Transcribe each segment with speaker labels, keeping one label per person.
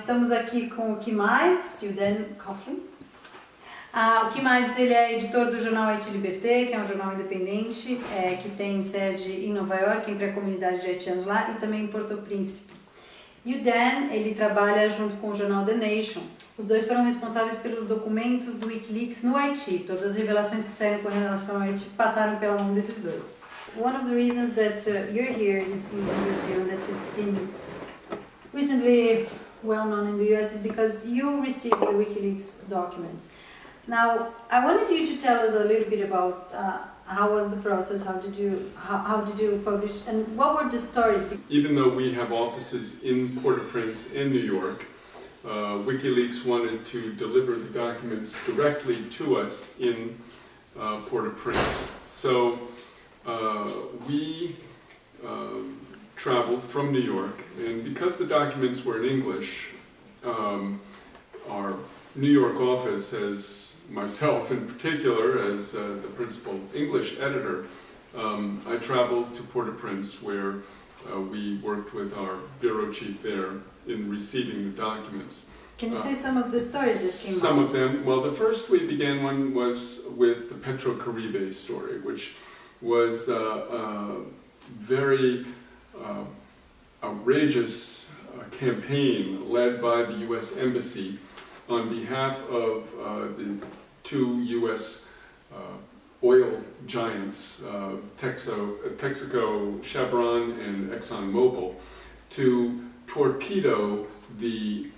Speaker 1: Estamos aqui com o Kim Ives e o Dan Coughlin. Ah, o Kim Ives ele é editor do jornal Haiti Liberté, que é um jornal independente, é, que tem sede em Nova York, entre a comunidade de haitianos lá, e também em Porto Príncipe. E o Dan, ele trabalha junto com o jornal The Nation. Os dois foram responsáveis pelos documentos do Wikileaks no Haiti. Todas as revelações que saíram com relação ao Haiti passaram pela mão desses dois. One of the reasons that uh, you're here in, in that you've been recently well known in the US, because you received the WikiLeaks documents. Now, I wanted you to tell us a little bit about uh, how was the process, how did you how, how did you publish, and what were the stories?
Speaker 2: Even though we have offices in Port-au-Prince and New York, uh, WikiLeaks wanted to deliver the documents directly to us in uh, Port-au-Prince. So uh, we um, traveled from New York, and because the documents were in English, um, our New York office has myself in particular as uh, the principal English editor, um, I traveled to Port-au-Prince where uh, we worked with our bureau chief there in receiving the documents.
Speaker 1: Can you say some of the stories that came
Speaker 2: Some
Speaker 1: out?
Speaker 2: of them, well the first we began one was with the Petrocaribe story, which was uh, a very uh, outrageous uh, campaign led by the U.S. Embassy on behalf of uh, the two U.S. Uh, oil giants, uh, Texo, Texaco, Chevron, and ExxonMobil, to torpedo the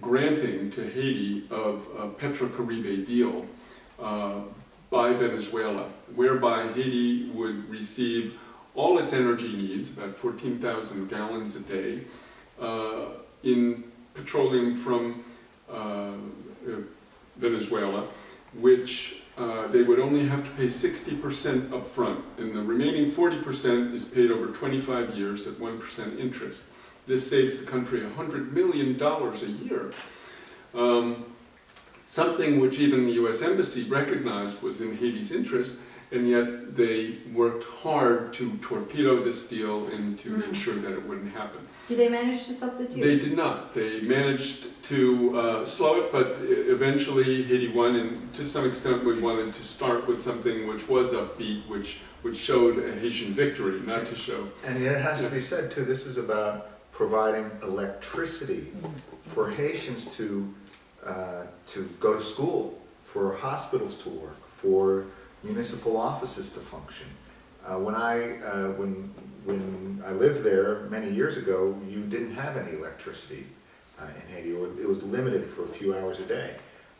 Speaker 2: granting to Haiti of a Petrocaribe deal uh, by Venezuela, whereby Haiti would receive all its energy needs, about 14,000 gallons a day, uh, in petroleum from uh, Venezuela, which uh, they would only have to pay 60% upfront, and the remaining 40% is paid over 25 years at 1% interest. This saves the country $100 million a year. Um, something which even the US Embassy recognized was in Haiti's interest, and yet they worked hard to torpedo this deal and to make
Speaker 1: Mhm.
Speaker 2: sure that it wouldn't happen.
Speaker 1: Did they manage to stop the deal?
Speaker 2: They did not. They managed to uh, slow it, but eventually Haiti won, and to some extent we wanted to start with something which was upbeat, which, which showed a Haitian victory, not to show.
Speaker 3: And yet it has to be said too, this is about providing electricity for Haitians to, uh, to go to school, for hospitals to work, for municipal offices to function. Uh, when I, uh, when, when I lived there many years ago, you didn't have any electricity uh, in Haiti, or it was limited for a few hours a day.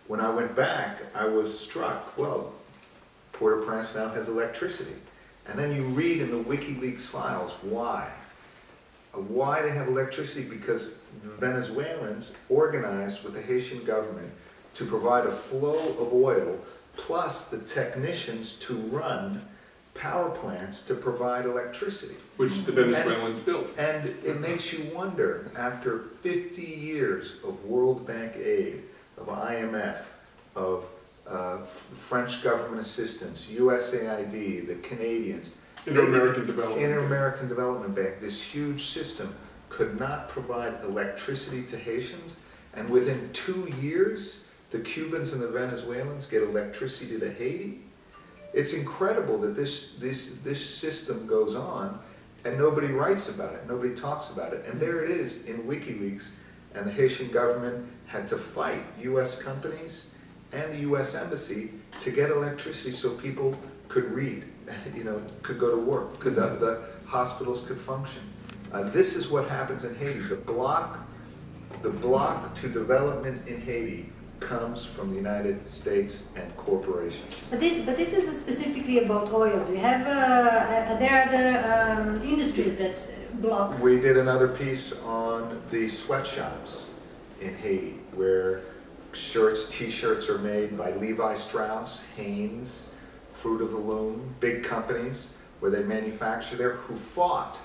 Speaker 3: When I went back, I was struck, well, Port-au-Prince now has electricity. And then you read in the WikiLeaks files why. Uh, Why they have electricity? Because the Venezuelans organized with the Haitian government to provide a flow of oil plus the technicians to run power plants to provide electricity.
Speaker 2: Which the Venezuelans built.
Speaker 3: And it makes you wonder, after 50 years of World Bank aid, of IMF, of uh, French government assistance, USAID, the Canadians,
Speaker 2: Inter-American Development.
Speaker 3: Inter-American Development Bank, this huge system, could not provide electricity to Haitians, and within two years, the Cubans and the Venezuelans get electricity to Haiti. It's incredible that this, this, this system goes on, and nobody writes about it, nobody talks about it. And there it is in WikiLeaks, and the Haitian government had to fight US companies and the US Embassy to get electricity so people could read, you know, could go to work, could, uh, the hospitals could function. Uh, this is what happens in Haiti. The block, the block to development in Haiti comes from the United States and corporations.
Speaker 1: But this, but this is specifically about oil. Do you have, uh, uh, there are the um, industries that block.
Speaker 3: We did another piece on the sweatshops in Haiti, where shirts, t-shirts are made by Levi Strauss, Hanes, Fruit of the Loom, big companies where they manufacture there, who fought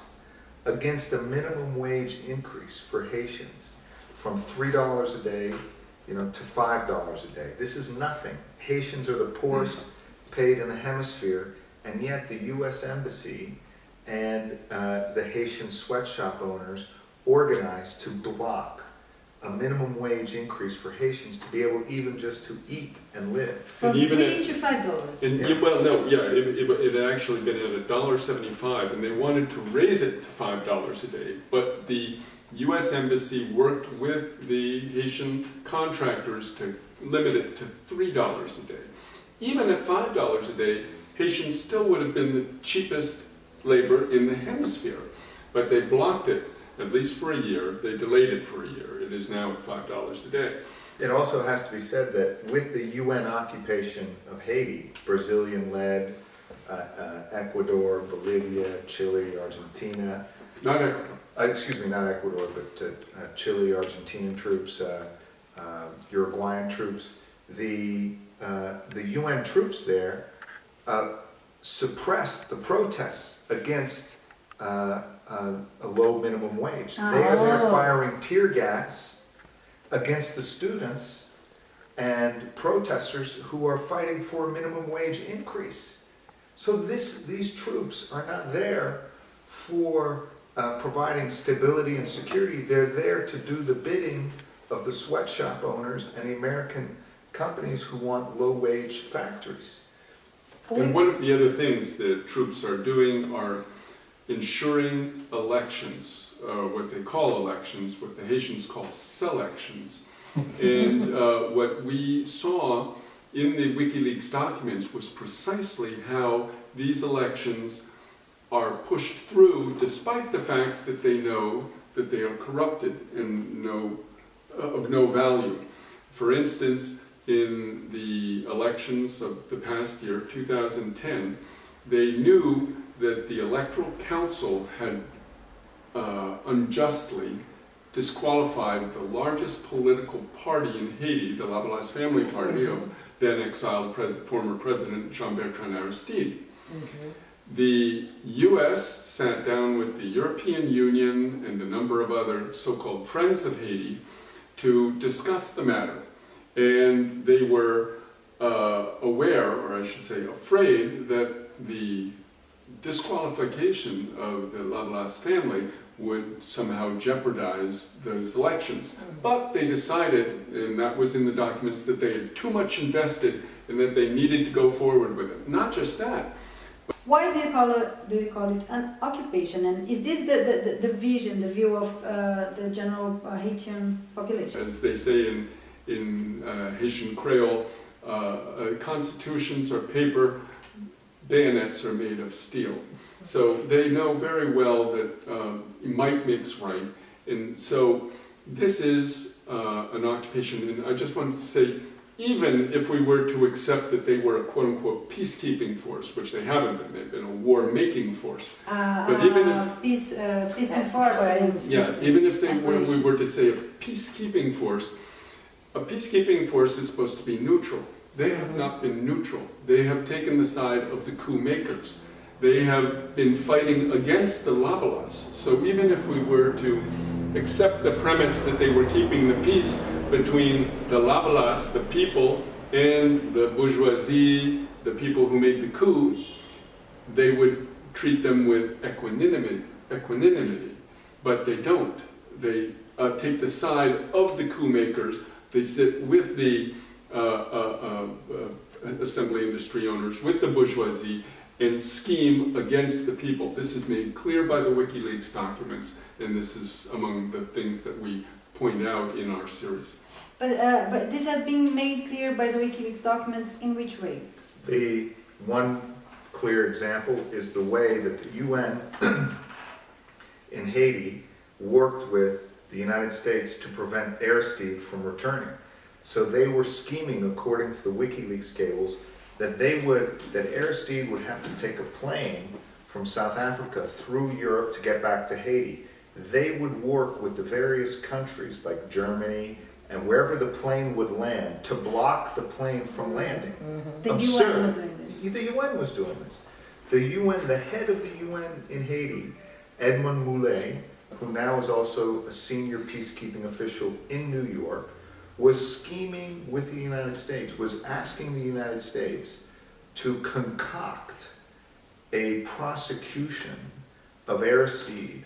Speaker 3: against a minimum wage increase for Haitians from three dollars a day, you know, to five dollars a day. This is nothing. Haitians are the poorest paid in the hemisphere, and yet the U.S. Embassy and uh, the Haitian sweatshop owners organized to block a minimum wage increase for Haitians to be able even just to eat and live.
Speaker 1: From
Speaker 2: even
Speaker 1: three
Speaker 2: at-
Speaker 1: to five dollars.
Speaker 2: And,
Speaker 3: Yeah.
Speaker 2: yeah, well, no, yeah, it, it, it had actually been at a dollar seventy-five, and they wanted to raise it to five dollars a day, but the U.S. Embassy worked with the Haitian contractors to limit it to three dollars a day. Even at five dollars a day, Haitians still would have been the cheapest labor in the hemisphere, but they blocked it, at least for a year, they delayed it for a year, it is now at five dollars a day.
Speaker 3: It also has to be said that with the UN occupation of Haiti, Brazilian-led, uh, uh, Ecuador, Bolivia, Chile, Argentina,
Speaker 2: Not Ecuador.
Speaker 3: Uh, excuse me, not Ecuador, but uh, uh, Chile, Argentinian troops, uh, uh, Uruguayan troops, the, uh, the UN troops there uh, suppressed the protests against uh, uh, a low minimum wage. They are there
Speaker 1: Oh.
Speaker 3: firing tear gas against the students and protesters who are fighting for a minimum wage increase. So this, these troops are not there for uh, providing stability and security. They're there to do the bidding of the sweatshop owners and the American companies who want low-wage factories.
Speaker 2: And one of the other things the troops are doing are ensuring elections, uh, what they call elections, what the Haitians call selections. and uh, what we saw in the WikiLeaks documents was precisely how these elections are pushed through despite the fact that they know that they are corrupted and no, uh, of no value. For instance, in the elections of the past year, 2010, they knew that the Electoral Council had uh, unjustly disqualified the largest political party in Haiti, the Lavalas family party of then exiled pres former President Jean-Bertrand Aristide. The US sat down with the European Union and a number of other so-called friends of Haiti to discuss the matter. And they were uh, aware, or I should say afraid, that the disqualification of the Lavalas family would somehow jeopardize those elections. But they decided, and that was in the documents, that they had too much invested and that they needed to go forward with it. Not just that,
Speaker 1: Why do you call it, do you call it an occupation? And is this the, the, the, vision, the view of uh, the general uh, Haitian population?
Speaker 2: as they say in, in uh, Haitian Creole, uh, uh, constitutions are paper, bayonets are made of steel. So they know very well that um, might makes right. And so this is uh, an occupation, and I just wanted to say, even if we were to accept that they were a quote-unquote peacekeeping force, which they haven't been, they've been a war-making force,
Speaker 1: Uh,
Speaker 2: But even
Speaker 1: uh, peace, uh, peace
Speaker 4: Yeah,
Speaker 1: enforcement.
Speaker 2: yeah, even if they were, we were to say a peacekeeping force, a peacekeeping force is supposed to be neutral. They have not been neutral. They have taken the side of the coup makers. They have been fighting against the Lavalas. So even if we were to accept the premise that they were keeping the peace between the Lavalas, the people, and the bourgeoisie, the people who made the coup, they would treat them with equanimity, equanimity, but they don't. They uh, take the side of the coup makers. They sit with the uh, uh, uh, uh, assembly industry owners, with the bourgeoisie, and scheme against the people. This is made clear by the WikiLeaks documents, and this is among the things that we point out in our series.
Speaker 1: But, uh, but this has been made clear by the WikiLeaks documents in which way?
Speaker 3: The one clear example is the way that the UN in Haiti worked with the United States to prevent Aristide from returning. So they were scheming, according to the WikiLeaks cables, that they would, that Aristide would have to take a plane from South Africa through Europe to get back to Haiti. They would work with the various countries like Germany and wherever the plane would land to block the plane from landing. Mm-hmm.
Speaker 1: The
Speaker 3: Absurd.
Speaker 1: UN was doing this.
Speaker 3: The UN was doing this. The UN, the head of the UN in Haiti, Edmond Mulet, who now is also a senior peacekeeping official in New York, was scheming with the United States, was asking the United States to concoct a prosecution of Aristide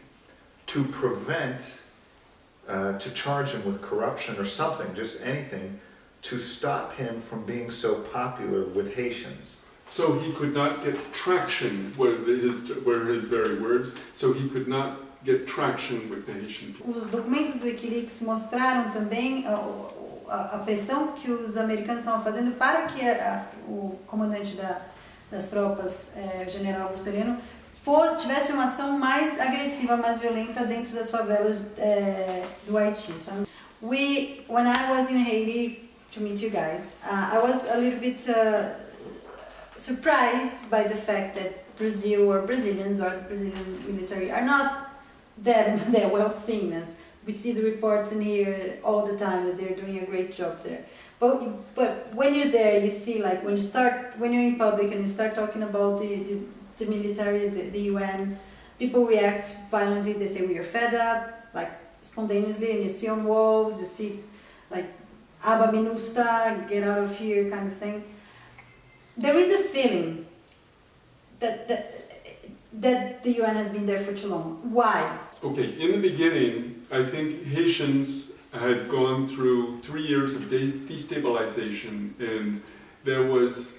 Speaker 3: to prevent uh, to charge him with corruption or something, just anything, to stop him from being so popular with Haitians.
Speaker 2: So he could not get traction, were his, were his very words, so he could not get traction with the Haitian people.
Speaker 1: Os documentos do Wikileaks mostraram também a, a- a pressão que os americanos estavam fazendo para que a- o comandante da- das tropas, eh, o general Augusto Heleno, for- tivesse uma ação mais agressiva, mais violenta dentro das favelas eh, do Haiti. So, we, when I was in Haiti to meet you guys, uh, I was a little bit uh, surprised by the fact that Brazil or Brazilians or the Brazilian military are not that, that well seen as we see the reports in here all the time that they're doing a great job there. But but when you're there, you see like when you start when you're in public and you start talking about the the, the military, the, the UN, people react violently. They say we are fed up, like spontaneously, and you see on walls, you see like Aba MINUSTAH, get out of here kind of thing. There is a feeling that that that the UN has been there for too long. Why?
Speaker 2: Okay, in the beginning, I think Haitians had gone through three years of destabilization, and there was,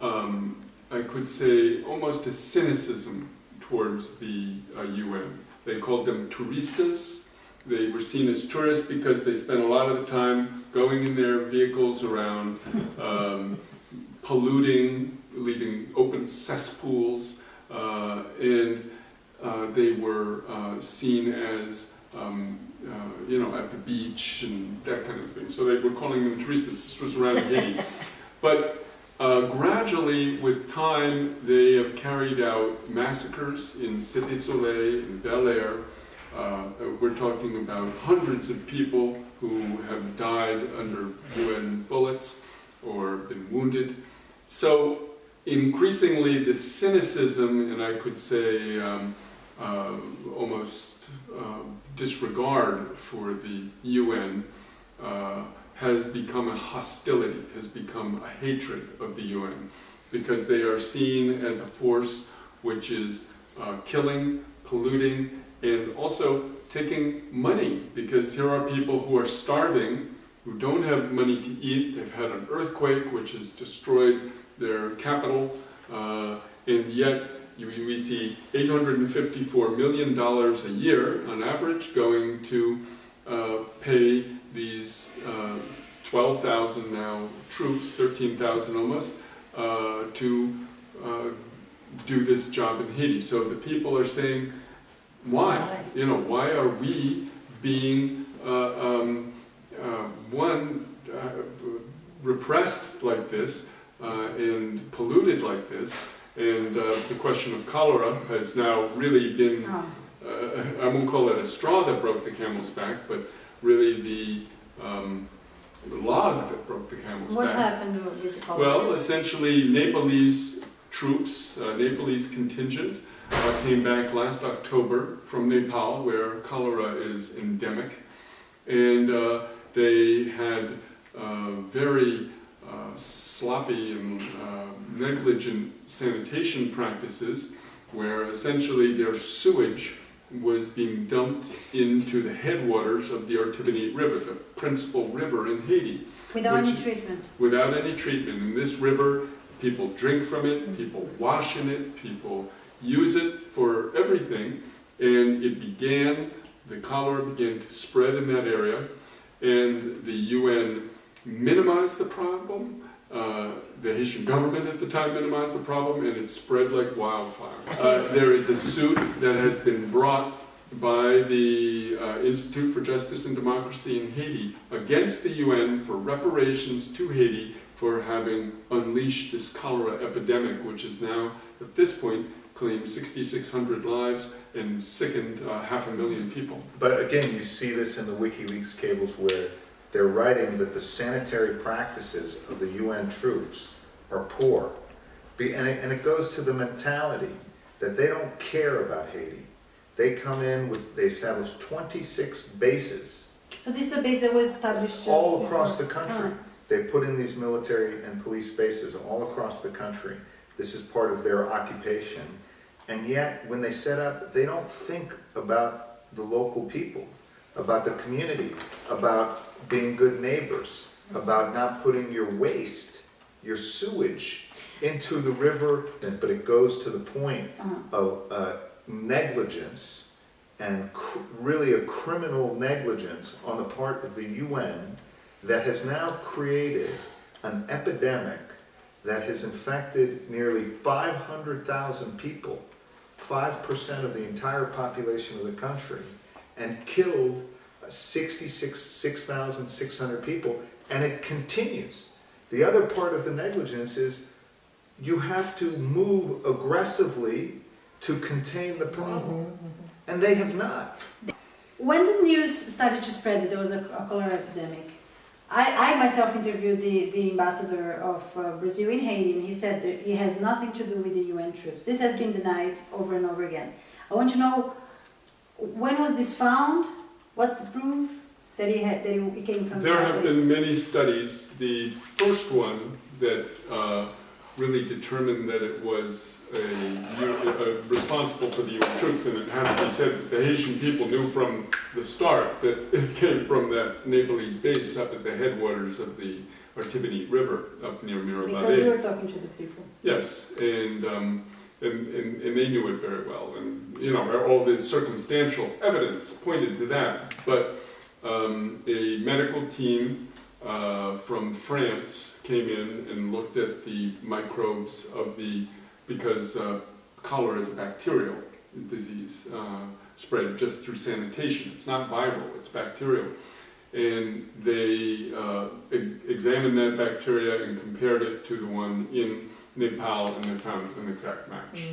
Speaker 2: um, I could say, almost a cynicism towards the uh, UN. They called them turistas. They were seen as tourists because they spent a lot of the time going in their vehicles around, um, polluting, leaving open cesspools, uh, and uh, they were uh, seen as, um, uh, you know, at the beach and that kind of thing. So they were calling them turistas. This was around Haiti. But uh, gradually, with time, they have carried out massacres in Cité Soleil, in Bel Air. Uh, we're talking about hundreds of people who have died under UN bullets or been wounded. So increasingly, the cynicism, and I could say um, uh, almost uh, disregard for the UN, uh, has become a hostility, has become a hatred of the UN, because they are seen as a force which is uh, killing, polluting, and also taking money, because here are people who are starving, who don't have money to eat, they've had an earthquake which has destroyed their capital, uh, and yet we see $854 million a year on average going to uh, pay these uh, 12,000 now troops, 13,000 almost, uh, to uh, do this job in Haiti. So the people are saying, why? You know, why are we being, uh, um, uh, one, uh, repressed like this uh, and polluted like this? And uh, the question of cholera has now really been I won't call it a straw that broke the camel's back, but really the um, log that broke the camel's
Speaker 1: What
Speaker 2: back.
Speaker 1: happened with the?
Speaker 2: Well, essentially, Nepalese troops, uh, Nepalese contingent, uh, came back last October from Nepal, where cholera is endemic, and uh, they had uh, very uh, sloppy and uh, negligent sanitation practices, where essentially their sewage was being dumped into the headwaters of the Artibonite River, the principal river in Haiti
Speaker 1: Without any treatment.
Speaker 2: without any treatment. In this river, people drink from it, people wash in it, people use it for everything. And it began, the cholera began to spread in that area, and the UN minimized the problem. Uh, the Haitian government at the time minimized the problem, and it spread like wildfire. Uh, there is a suit that has been brought by the uh, Institute for Justice and Democracy in Haiti against the UN for reparations to Haiti for having unleashed this cholera epidemic, which is now, at this point, claimed 6,600 lives and sickened uh, half a million people.
Speaker 3: But again, you see this in the WikiLeaks cables where they're writing that the sanitary practices of the UN troops are poor. Be- And it, and it goes to the mentality that they don't care about Haiti. They come in with, they establish 26 bases
Speaker 1: So this is the base that was established just
Speaker 3: all across the
Speaker 1: before-
Speaker 3: country. Ah. They put in these military and police bases all across the country. This is part of their occupation. And yet, when they set up, they don't think about the local people. about the community, about being good neighbors, about not putting your waste, your sewage into the river, but it goes to the point
Speaker 1: Uh-huh.
Speaker 3: of uh, negligence and cr- really a criminal negligence on the part of the UN that has now created an epidemic that has infected nearly 500,000 people, 5% of the entire population of the country, and killed Uh, 66 6,600 people, and it continues. The other part of the negligence is you have to move aggressively to contain the problem. Mm-hmm, mm-hmm. And they have not.
Speaker 1: When the news started to spread that there was a, a cholera epidemic, I, I myself interviewed the, the ambassador of uh, Brazil in Haiti, and he said that it has nothing to do with the UN troops. This has been denied over and over again. I want to know when was this found? What's the proof that he had that it came from?
Speaker 2: There
Speaker 1: the
Speaker 2: have been many studies. The first one that uh, really determined that it was a, uh, responsible for the troops, and it has to be said that the Haitian people knew from the start that it came from that Nepalese base up at the headwaters of the Artibonite River up near
Speaker 1: Because we were talking to the people.
Speaker 2: Yes, and, um, and, they knew it very well, and, you know, all the circumstantial evidence pointed to that. But, um, a medical team, uh, from France came in and looked at the microbes of the, because, uh, cholera is a bacterial disease, uh, spread just through sanitation. It's not viral, it's bacterial. And they, uh, examined that bacteria and compared it to the one in Nepal and they found an exact match.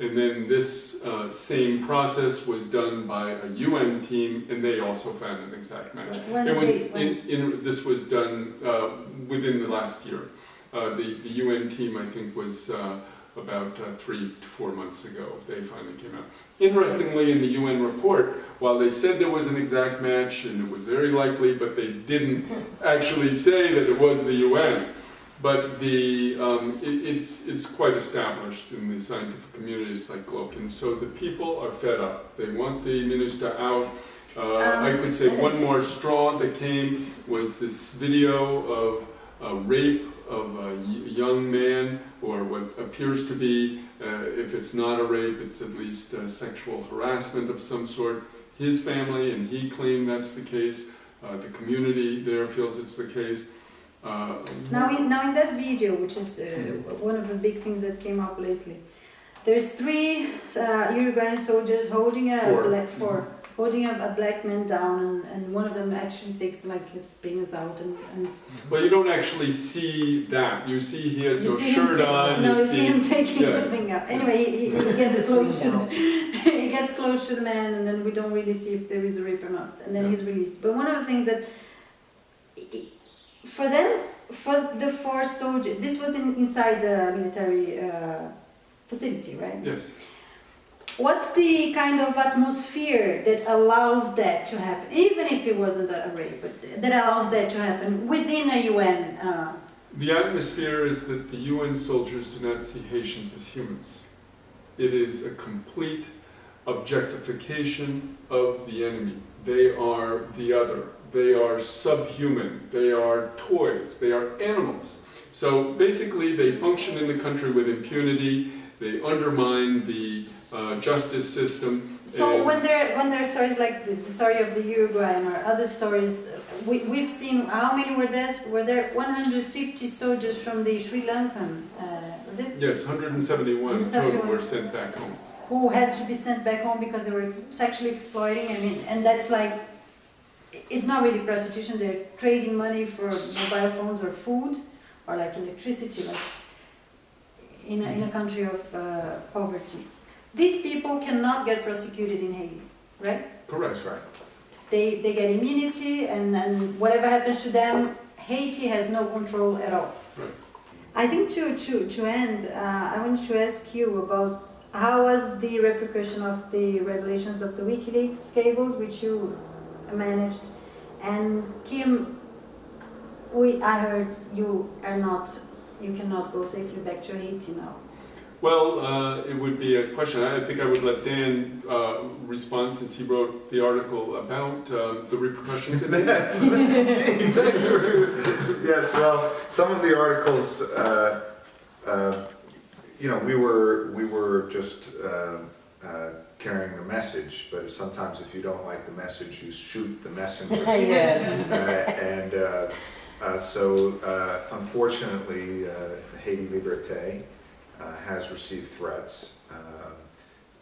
Speaker 2: And then this uh, same process was done by a UN team and they also found an exact match.
Speaker 1: When
Speaker 2: It was,
Speaker 1: they,
Speaker 2: in, in, this was done uh, within the last year. Uh, the, the UN team, I think, was uh, about uh, three to four months ago, they finally came out. Interestingly, in the UN report, while they said there was an exact match and it was very likely, but they didn't actually say that it was the UN. But the, um, it, it's, it's quite established in the scientific communities like Glokin. So the people are fed up. They want the MINUSTAH out. Uh, I could say one more straw that came was this video of a rape of a young man, or what appears to be, uh, if it's not a rape, it's at least sexual harassment of some sort. His family and he claimed that's the case. Uh, the community there feels it's the case. Uh,
Speaker 1: now, in, now in that video, which is uh, one of the big things that came up lately, there's three uh, Uruguayan soldiers holding a
Speaker 2: Four.
Speaker 1: black four, holding a, a black man down, and, and one of them actually takes like his penis out, and, and
Speaker 2: Well, you don't actually see that. You see he has
Speaker 1: you
Speaker 2: no shirt on.
Speaker 1: No,
Speaker 2: you
Speaker 1: you see him taking
Speaker 2: yeah.
Speaker 1: the thing out. Anyway, he, he gets close to he gets close to the man, and then we don't really see if there is a rape or not, and then
Speaker 2: Yeah.
Speaker 1: he's released. But one of the things that for them, for the four soldiers, this was in, inside the military uh, facility, right?
Speaker 2: Yes.
Speaker 1: What's the kind of atmosphere that allows that to happen, even if it wasn't a rape, but that allows that to happen within a UN? Uh,
Speaker 2: The atmosphere is that the UN soldiers do not see Haitians as humans. It is a complete objectification of the enemy. They are the other. They are subhuman. They are toys. They are animals. So basically, they function in the country with impunity. They undermine the uh, justice system.
Speaker 1: So when there when there are stories like the, the story of the Uruguayan or other stories, we, we've seen how many were there? Were there 150 soldiers from the Sri Lankan? Uh, was it?
Speaker 2: Yes, 171 total were sent back home.
Speaker 1: Who had to be sent back home because they were ex- sexually exploiting? I mean, and that's like, it's not really prostitution. They're trading money for mobile phones or food, or like electricity, like in a, in a country of uh, poverty. These people cannot get prosecuted in Haiti, right?
Speaker 2: Correct.
Speaker 3: Right.
Speaker 1: they, they get immunity and then whatever happens to them, Haiti has no control at all.
Speaker 2: Right.
Speaker 1: I think to, to, to end, uh, I wanted to ask you about how was the repercussion of the revelations of the WikiLeaks cables, which you managed, and Kim, we, I heard you are not, you cannot go safely back to Haiti now.
Speaker 2: Well, uh, it would be a question. I think I would let Dan uh, respond since he wrote the article about uh, the repercussions. of it.
Speaker 3: Thanks for- Yes, well, some of the articles, uh, uh, you know, we were, we were just uh, uh, carrying the message, but sometimes if you don't like the message, you shoot the messenger.
Speaker 4: Yes.
Speaker 3: Uh, And uh, uh, so uh, unfortunately, uh, Haiti Liberté uh, has received threats. um,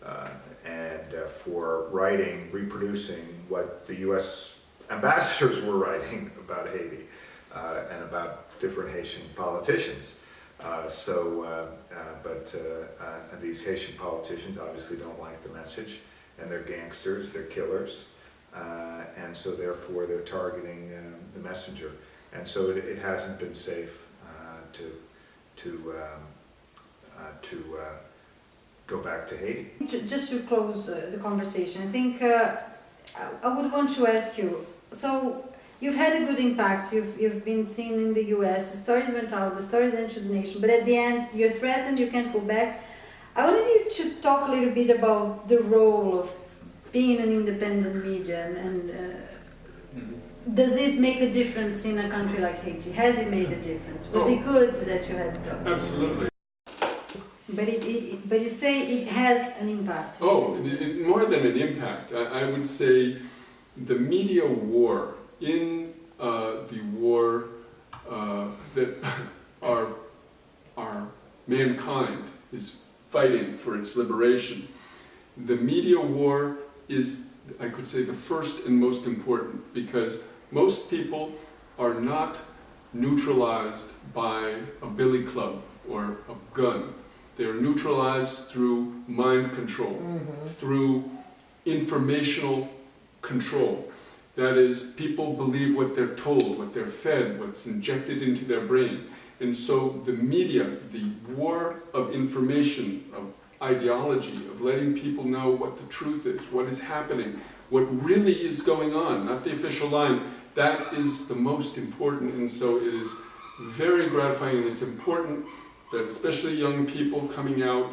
Speaker 3: uh, And uh, for writing, reproducing what the US ambassadors were writing about Haiti uh, and about different Haitian politicians. Uh, So, uh, uh, but uh, these Haitian politicians obviously don't like the message, and they're gangsters, they're killers. And so therefore they're targeting um, the messenger. And so it, it hasn't been safe to, to, um, to go back to Haiti.
Speaker 1: Just to close the conversation, I think I would want to ask you, so you've had a good impact, you've, you've been seen in the US, the stories went out, the stories to the nation, but at the end you're threatened, you can't go back. I wanted you to talk a little bit about the role of being an independent media and, and uh, does it make a difference in a country like Haiti? Has it made a difference? Was it good that you had to talk?
Speaker 2: Absolutely.
Speaker 1: But it, it, but you say it has an impact.
Speaker 2: Oh, it, more than an impact, I, I would say the media war in uh, the war uh, that our, our mankind is fighting for its liberation. The media war is, I could say, the first and most important because most people are not neutralized by a billy club or a gun. They're neutralized through mind control, through informational control. That is, people believe what they're told, what they're fed, what's injected into their brain. And so the media, the war of information, of ideology, of letting people know what the truth is, what is happening, what really is going on, not the official line, that is the most important. And so it is very gratifying and it's important that especially young people coming out,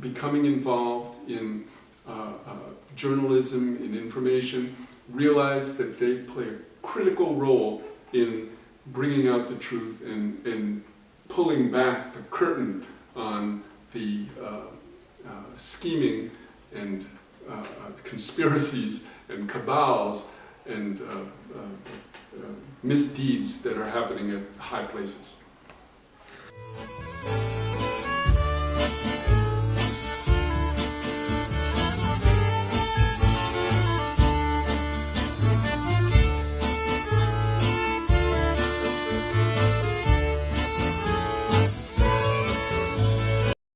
Speaker 2: becoming involved in uh, uh, journalism, in information, realize that they play a critical role in bringing out the truth and, and pulling back the curtain on the uh, uh, scheming and uh, uh, conspiracies and cabals and uh, uh, misdeeds that are happening at high places.